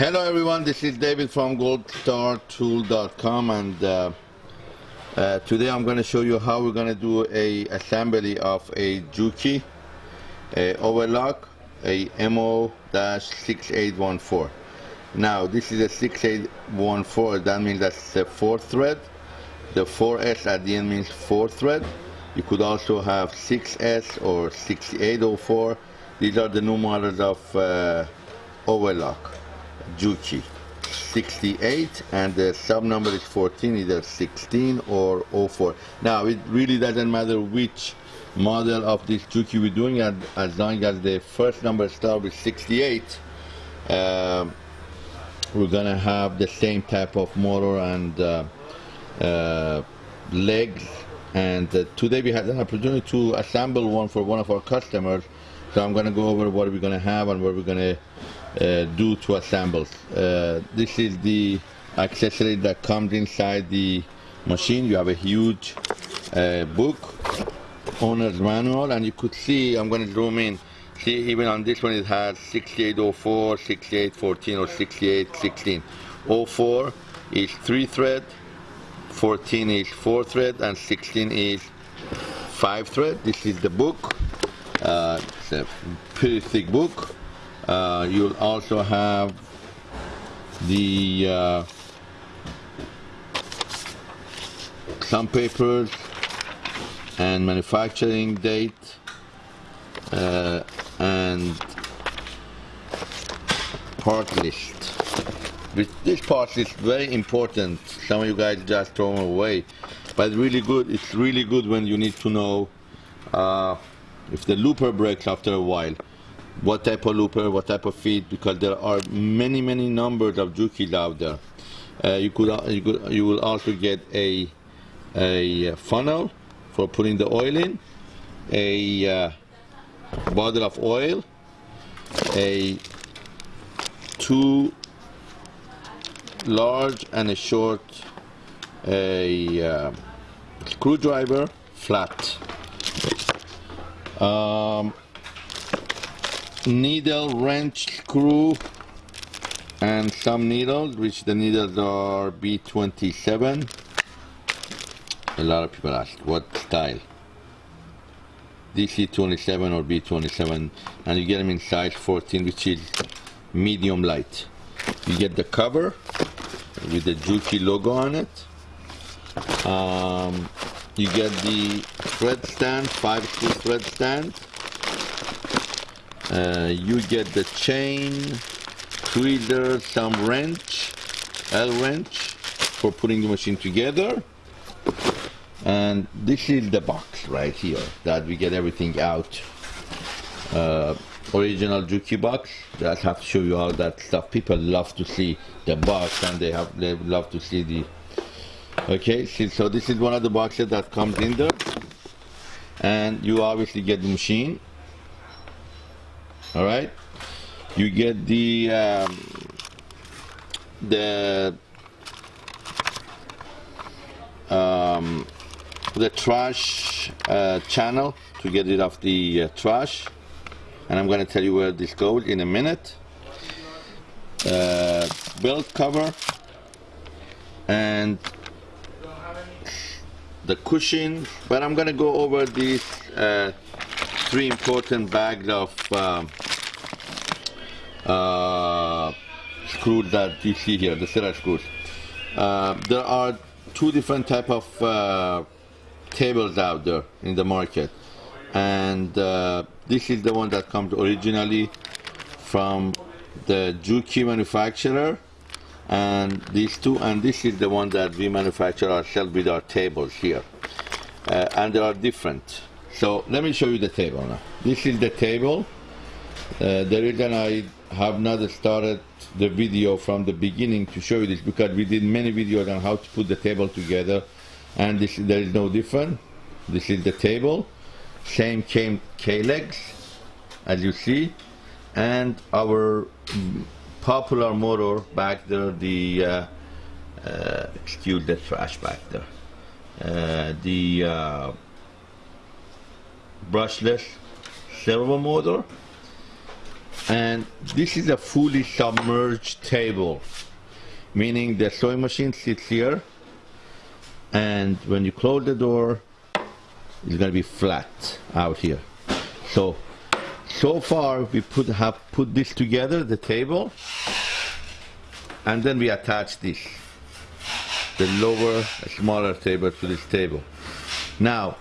Hello everyone, this is David from goldstartool.com and uh, uh, today I'm going to show you how we're going to do a assembly of a Juki a overlock a MO-6814 now this is a 6814 that means that's a four thread. The 4S at the end means four thread. You could also have 6S or 6804 these are the new models of uh, overlock Juki. 68 and the sub number is 14 either 16 or 04 now it really doesn't matter which model of this Juki we're doing and as long as the first number starts with 68 uh, we're gonna have the same type of motor and uh, uh, legs. And uh, today we had an opportunity to assemble one for one of our customers so I'm gonna go over what we're gonna have and what we're gonna uh, do to assemble. Uh, this is the accessory that comes inside the machine. You have a huge uh, book, owner's manual, and you could see, I'm going to zoom in, see even on this one it has 6804, 6814 or 6816. 04 is 3 thread, 14 is 4 thread, and 16 is 5 thread. This is the book. Uh, it's a pretty thick book uh, you'll also have the uh, some papers and manufacturing date uh, and part list. This part is very important. Some of you guys just throw them away, but really good. It's really good when you need to know uh, if the looper breaks after a while what type of looper, what type of feed, because there are many, many numbers of Jukis out there. Uh, you could you could you will also get a a funnel for putting the oil in, a uh, bottle of oil, a two large and a short a uh, screwdriver flat. Um, needle wrench screw and some needles which the needles are B27 a lot of people ask what style? DC27 or B27 and you get them in size 14 which is medium light. You get the cover with the Juki logo on it. Um, you get the thread stand 5 screw thread stand uh, you get the chain, tweezer, some wrench, L wrench for putting the machine together. And this is the box right here that we get everything out. Uh, original Juki box. Just have to show you all that stuff. People love to see the box and they have they love to see the okay so this is one of the boxes that comes in there. And you obviously get the machine. All right? You get the um, the um, the trash uh, channel to get rid of the uh, trash. And I'm going to tell you where this goes in a minute. Uh, belt cover. And the cushion but I'm gonna go over these uh, three important bags of um, uh, screws that you see here, the serra screws. Uh, there are two different type of uh, tables out there in the market and uh, this is the one that comes originally from the Juki manufacturer and these two and this is the one that we manufacture ourselves with our tables here uh, and they are different so let me show you the table now. This is the table. Uh, the reason I have not started the video from the beginning to show you this because we did many videos on how to put the table together and this there is no different. This is the table. Same came K-legs as you see and our popular motor back there the uh, uh, excuse the trash back there. Uh, the uh, brushless servo motor. And this is a fully submerged table meaning the sewing machine sits here and when you close the door it's to be flat out here. So so far we put have put this together the table and then we attach this the lower smaller table to this table. Now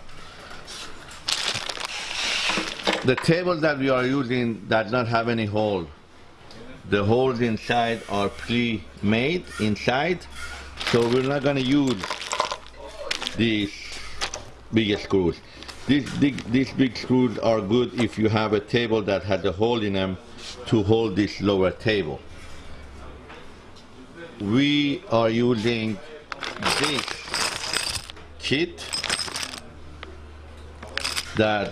the table that we are using does not have any hole. The holes inside are pre-made inside so we're not going to use these big screws these big, these big screws are good if you have a table that has a hole in them to hold this lower table. We are using this kit that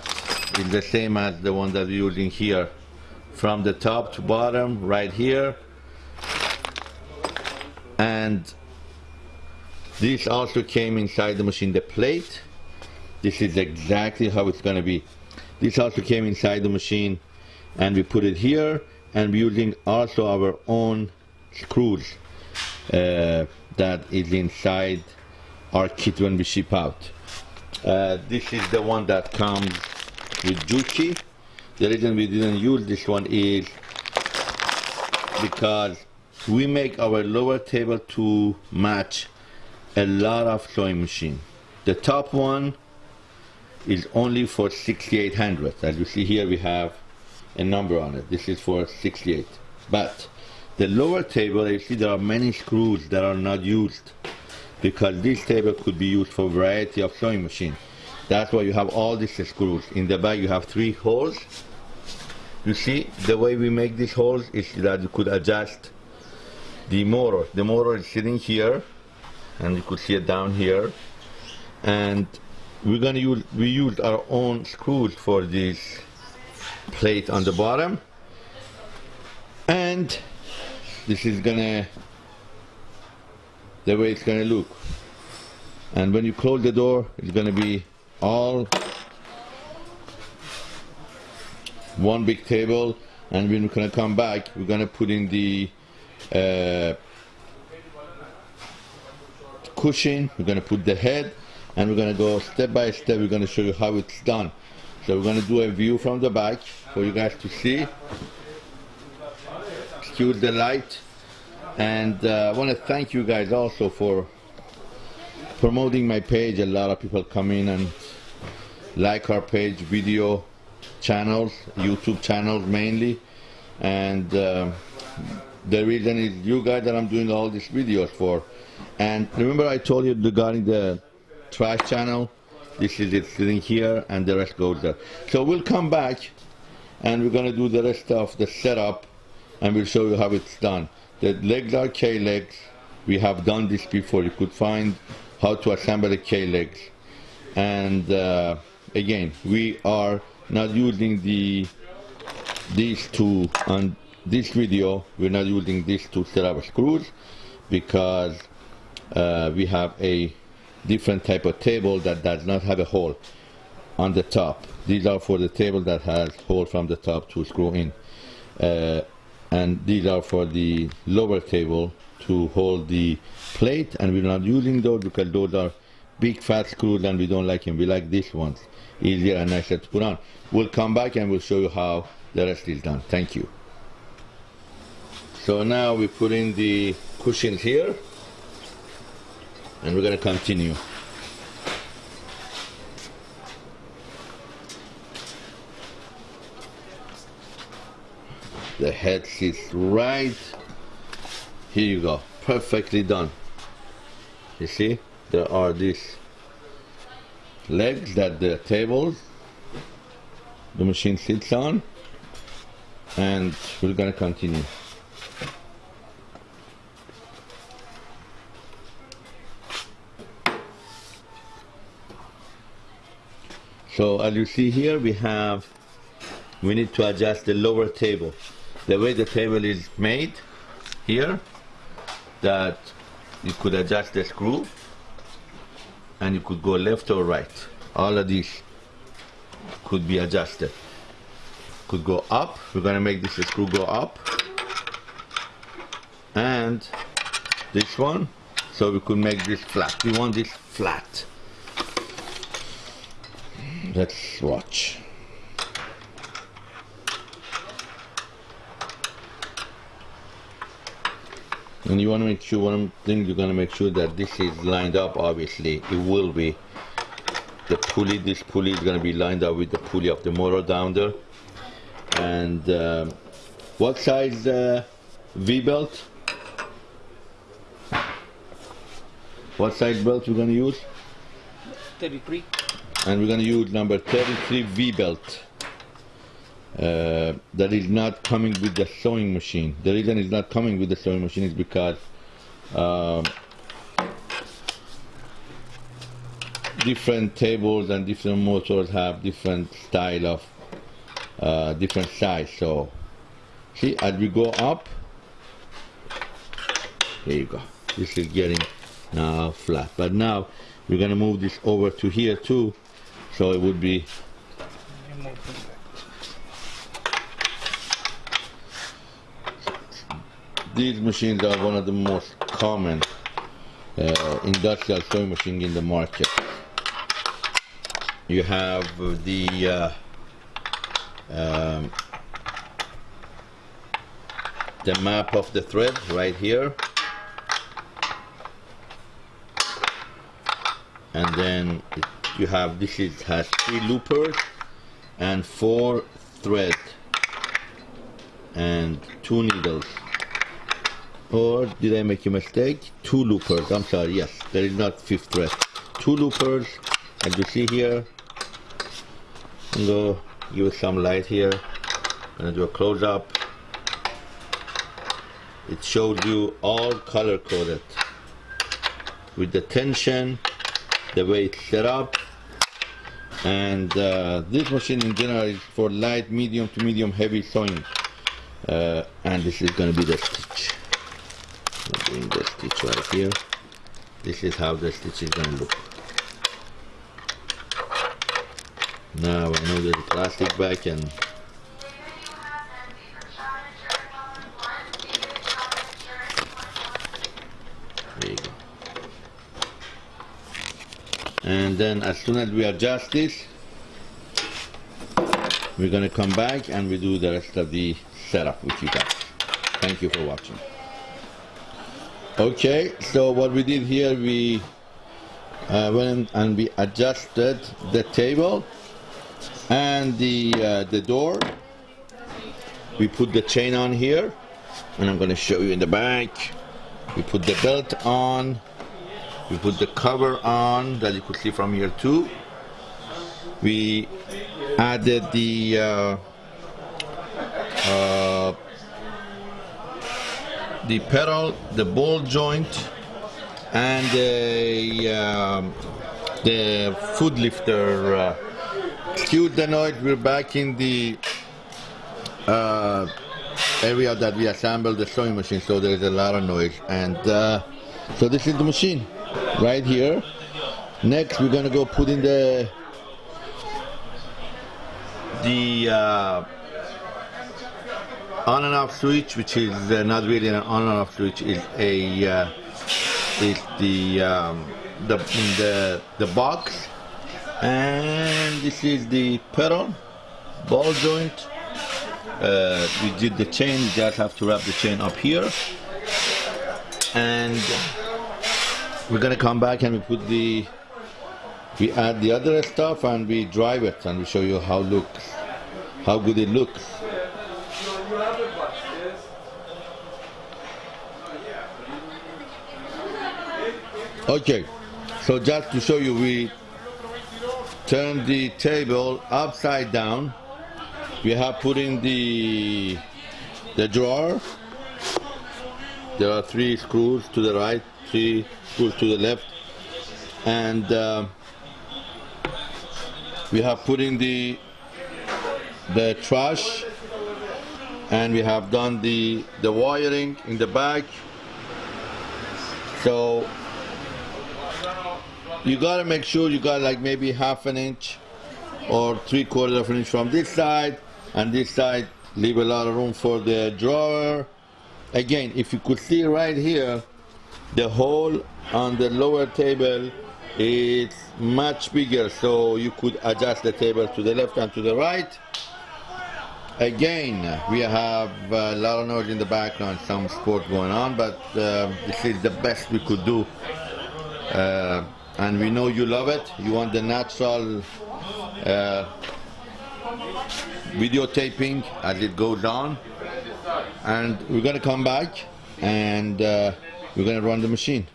is the same as the one that we're using here. From the top to bottom right here. And this also came inside the machine the plate this is exactly how it's gonna be. This also came inside the machine and we put it here and we're using also our own screws uh, that is inside our kit when we ship out. Uh, this is the one that comes with Juki the reason we didn't use this one is because we make our lower table to match a lot of sewing machine. The top one is only for 6800. As you see here we have a number on it. This is for 68. But the lower table, you see there are many screws that are not used because this table could be used for a variety of sewing machine. That's why you have all these screws. In the back you have three holes you see, the way we make these holes is that you could adjust the motor. The motor is sitting here, and you could see it down here. And we're gonna use, we used our own screws for this plate on the bottom. And this is gonna, the way it's gonna look. And when you close the door, it's gonna be all one big table and when we're gonna come back we're gonna put in the uh, cushion we're gonna put the head and we're gonna go step by step we're gonna show you how it's done. So we're gonna do a view from the back for you guys to see. Excuse the light. And uh, I want to thank you guys also for promoting my page. A lot of people come in and like our page video channels, YouTube channels mainly, and uh, the reason is you guys that I'm doing all these videos for. And remember I told you regarding the trash channel, this is it sitting here and the rest goes there. So we'll come back and we're gonna do the rest of the setup and we'll show you how it's done. The legs are K-legs. We have done this before. You could find how to assemble the K-legs. And uh, again, we are not using the these two on this video we're not using these two set of screws because uh, we have a different type of table that does not have a hole on the top these are for the table that has hole from the top to screw in uh, and these are for the lower table to hold the plate and we're not using those because those are big fat screws and we don't like them we like these ones easier and nicer to put on. We'll come back and we'll show you how the rest is done. Thank you. So now we put in the cushions here and we're to continue. The head sits right. Here you go. Perfectly done. You see? There are these legs that the table the machine sits on and we're gonna continue so as you see here we have we need to adjust the lower table the way the table is made here that you could adjust the screw and you could go left or right all of these could be adjusted could go up. We're gonna make this screw go up. And this one, so we could make this flat. We want this flat. Let's watch. and you want to make sure one thing you're going to make sure that this is lined up obviously. It will be. The pulley this pulley is going to be lined up with the pulley of the motor down there. And um, what size uh, V-belt? What size belt we're going to use? 33 and we're going to use number 33 V-belt uh, that is not coming with the sewing machine. The reason it's not coming with the sewing machine is because um, different tables and different motors have different style of uh, different size. So see, as we go up, there you go. This is getting now flat. But now we're gonna move this over to here too, so it would be These machines are one of the most common uh, industrial sewing machine in the market. You have the uh, um, the map of the thread right here and then it, you have this is has three loopers and four thread and two needles or did I make a mistake? Two loopers, I'm sorry, yes, there is not fifth thread. Two loopers, as you see here. I'm gonna give it some light here. I'm gonna do a close up. It shows you all color coded with the tension, the way it's set up, and uh, this machine in general is for light, medium to medium heavy sewing. Uh, and this is gonna be the stitch. Doing the stitch right here. This is how the stitch is gonna look. Now I know there's plastic back and and then as soon as we adjust this we're gonna come back and we do the rest of the setup with you guys thank you for watching Okay, so what we did here, we uh, went and we adjusted the table and the uh, the door. We put the chain on here, and I'm going to show you in the back. We put the belt on. We put the cover on that you could see from here too. We added the uh, uh the pedal, the ball joint, and the, um, the foot lifter. Uh, excuse the noise, we're back in the uh, area that we assembled the sewing machine, so there's a lot of noise. And uh, so this is the machine right here. Next, we're gonna go put in the the uh, on and off switch, which is uh, not really an on and off switch, is a uh, is the um, the the the box, and this is the pedal ball joint. Uh, we did the chain. We just have to wrap the chain up here, and we're gonna come back and we put the we add the other stuff and we drive it and we show you how looks how good it looks Okay, so just to show you, we turn the table upside down. We have put in the the drawer. There are three screws to the right, three screws to the left, and uh, we have put in the the trash, and we have done the the wiring in the back. So you gotta make sure you got like maybe half an inch or three quarters of an inch from this side. And this side leave a lot of room for the drawer. Again if you could see right here the hole on the lower table is much bigger so you could adjust the table to the left and to the right. Again we have a lot of noise in the background some sport going on but uh, this is the best we could do uh, and we know you love it. You want the natural uh, videotaping as it goes on. And we're gonna come back and uh, we're gonna run the machine.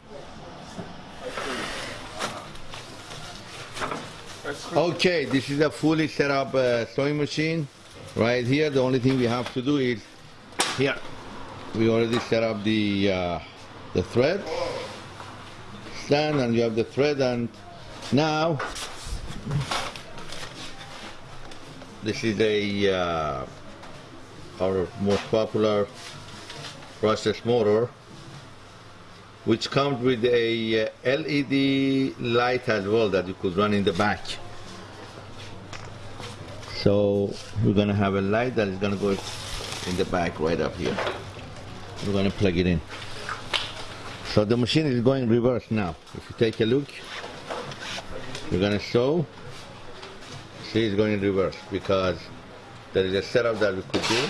Okay this is a fully set up uh, sewing machine right here. The only thing we have to do is here we already set up the uh, the thread. Stand and you have the thread and now this is a uh, our most popular process motor which comes with a uh, LED light as well that you could run in the back. So we're gonna have a light that is gonna go in the back right up here. We're gonna plug it in. So the machine is going reverse now. If you take a look we're gonna show, see it's going in reverse because there is a setup that we could do.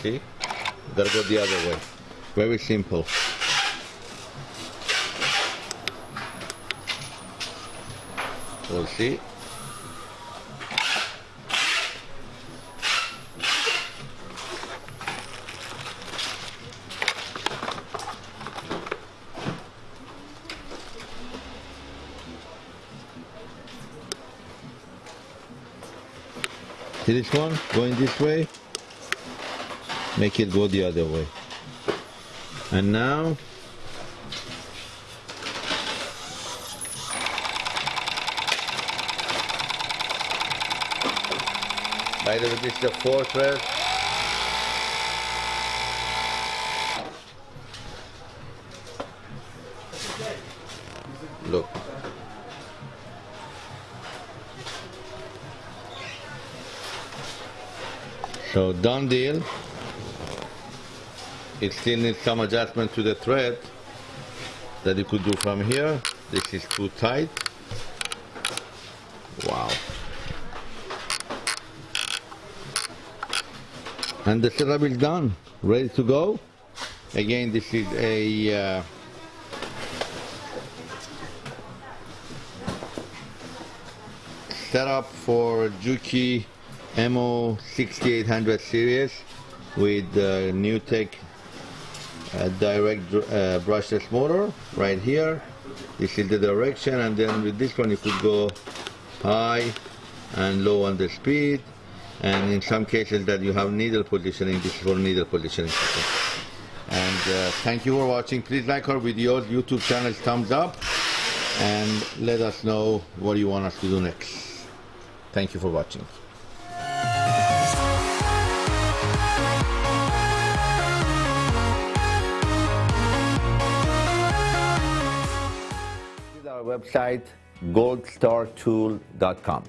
See? We gotta go the other way. Very simple we'll see See this one going this way? Make it go the other way. And now way this is the four thread look So done deal. It still needs some adjustment to the thread that you could do from here. This is too tight. Wow. And the setup is done, ready to go. Again, this is a uh, setup for Juki MO 6800 series with uh, NewTek uh, direct uh, brushless motor right here this is the direction and then with this one you could go high and low on the speed and in some cases that you have needle positioning this is for needle positioning. And uh, thank you for watching. Please like our videos youtube channel thumbs up. And let us know what you want us to do next. Thank you for watching. Website goldstartool.com.